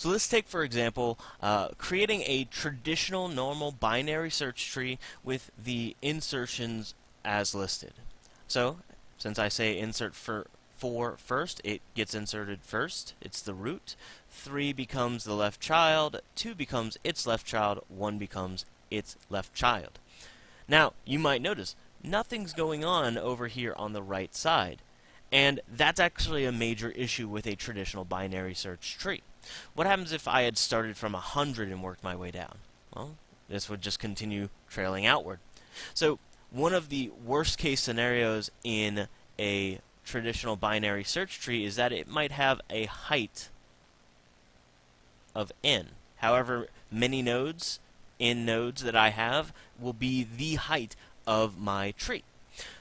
So let's take, for example, uh, creating a traditional normal binary search tree with the insertions as listed. So, since I say insert for 4 first, it gets inserted first. It's the root. 3 becomes the left child. 2 becomes its left child. 1 becomes its left child. Now, you might notice, nothing's going on over here on the right side. And that's actually a major issue with a traditional binary search tree. What happens if I had started from 100 and worked my way down? Well, this would just continue trailing outward. So one of the worst case scenarios in a traditional binary search tree is that it might have a height of n. However many nodes, n nodes that I have, will be the height of my tree.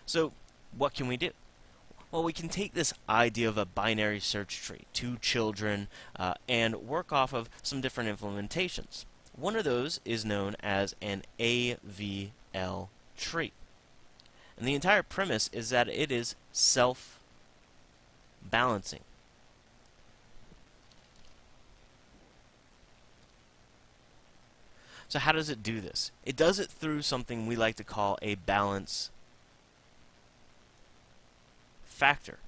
So what can we do? Well, we can take this idea of a binary search tree, two children, uh, and work off of some different implementations. One of those is known as an AVL tree. And the entire premise is that it is self-balancing. So how does it do this? It does it through something we like to call a balance factor.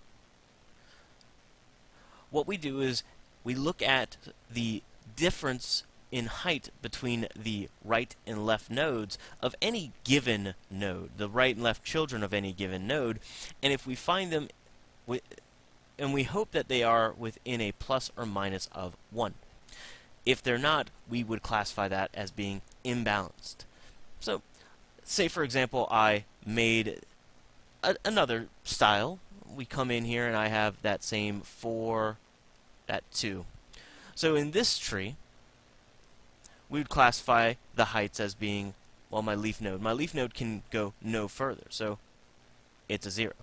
What we do is we look at the difference in height between the right and left nodes of any given node, the right and left children of any given node, and if we find them, and we hope that they are within a plus or minus of 1. If they're not, we would classify that as being imbalanced. So, say for example I made a, another style we come in here and I have that same 4 at 2. So in this tree, we would classify the heights as being, well, my leaf node. My leaf node can go no further, so it's a 0.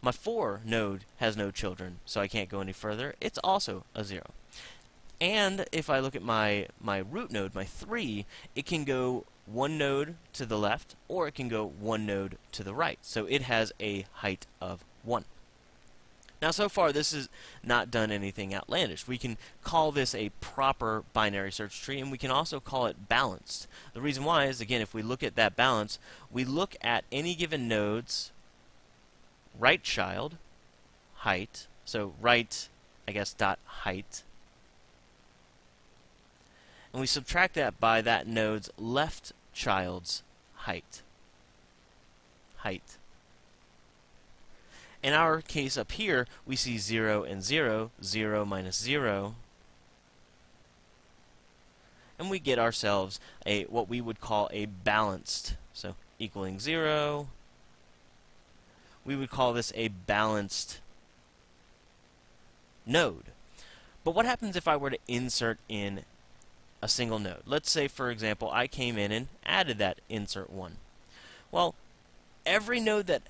My 4 node has no children, so I can't go any further. It's also a 0. And if I look at my, my root node, my 3, it can go one node to the left, or it can go one node to the right. So it has a height of 1. Now, so far, this has not done anything outlandish. We can call this a proper binary search tree, and we can also call it balanced. The reason why is, again, if we look at that balance, we look at any given node's right child height, so right, I guess, dot height, and we subtract that by that node's left child's height. Height. In our case up here, we see 0 and 0, 0 minus 0, and we get ourselves a what we would call a balanced, so equaling 0, we would call this a balanced node. But what happens if I were to insert in a single node? Let's say, for example, I came in and added that insert 1. Well, every node that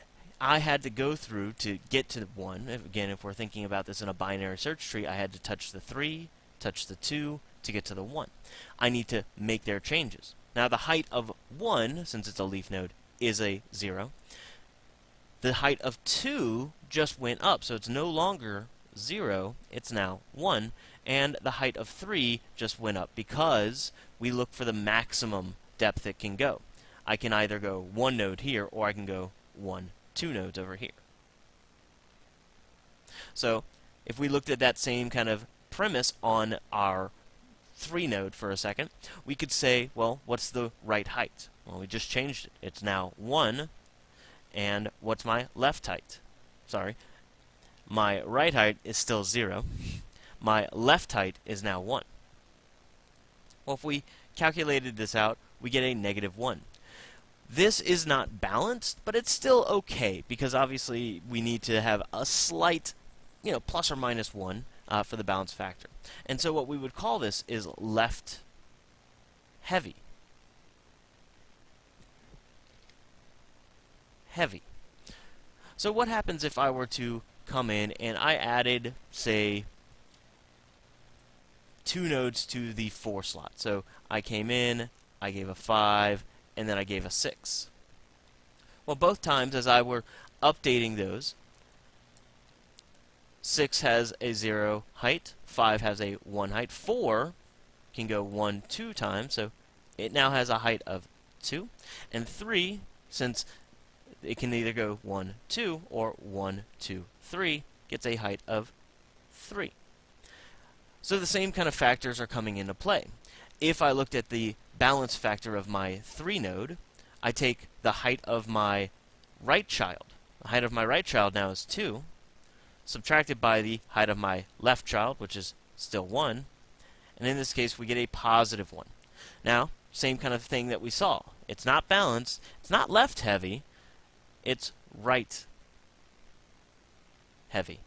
I had to go through to get to the 1. Again, if we're thinking about this in a binary search tree, I had to touch the 3, touch the 2 to get to the 1. I need to make their changes. Now, the height of 1, since it's a leaf node, is a 0. The height of 2 just went up, so it's no longer 0, it's now 1. And the height of 3 just went up because we look for the maximum depth it can go. I can either go one node here, or I can go one two nodes over here. So if we looked at that same kind of premise on our 3 node for a second, we could say, well, what's the right height? Well, we just changed it. It's now 1, and what's my left height? Sorry, my right height is still 0. My left height is now 1. Well, if we calculated this out, we get a negative 1. This is not balanced, but it's still okay, because obviously we need to have a slight, you know, plus or minus 1 uh, for the balance factor. And so what we would call this is left heavy. Heavy. So what happens if I were to come in and I added, say, two nodes to the 4 slot. So I came in, I gave a 5, and then I gave a 6. Well, both times as I were updating those, 6 has a 0 height, 5 has a 1 height, 4 can go 1 two times, so it now has a height of 2. And 3, since it can either go 1, 2, or 1, 2, 3, gets a height of 3. So the same kind of factors are coming into play. If I looked at the balance factor of my 3 node, I take the height of my right child. The height of my right child now is 2, subtracted by the height of my left child, which is still 1, and in this case we get a positive 1. Now, same kind of thing that we saw. It's not balanced, it's not left heavy, it's right heavy.